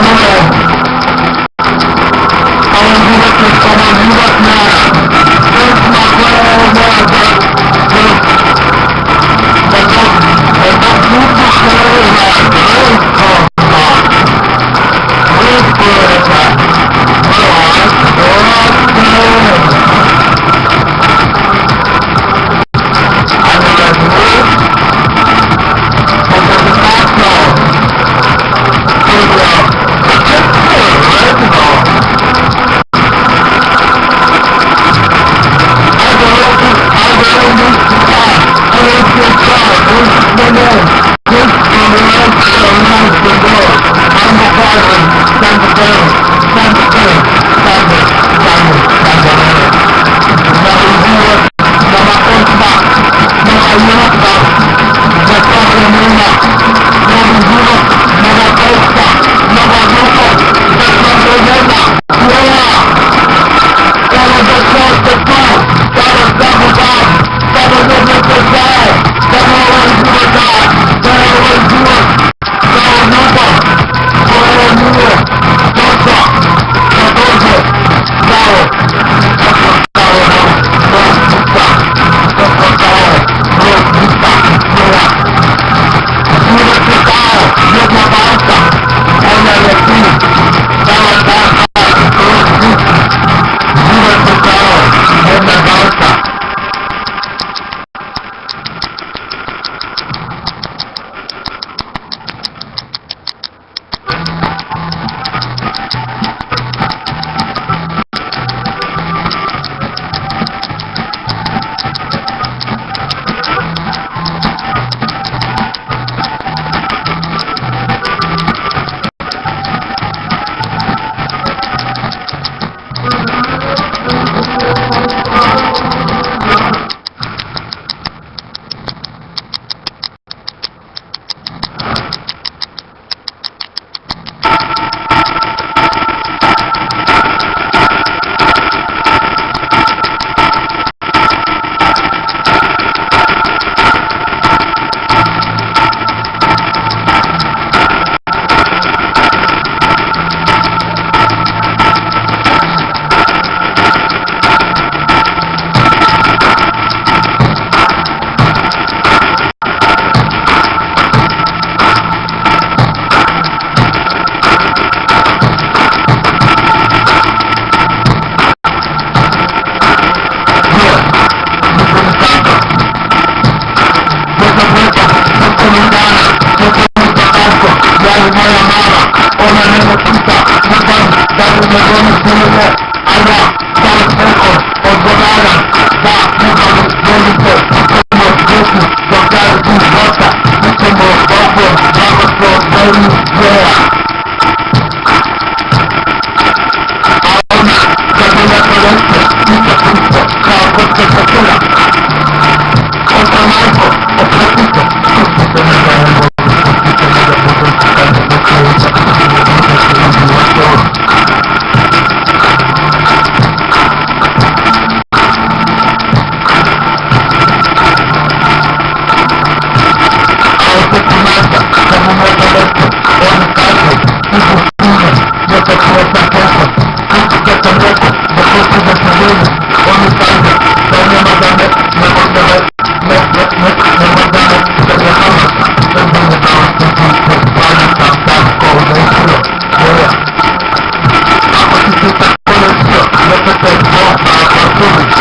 Mama Amen. Bogosło, of God by.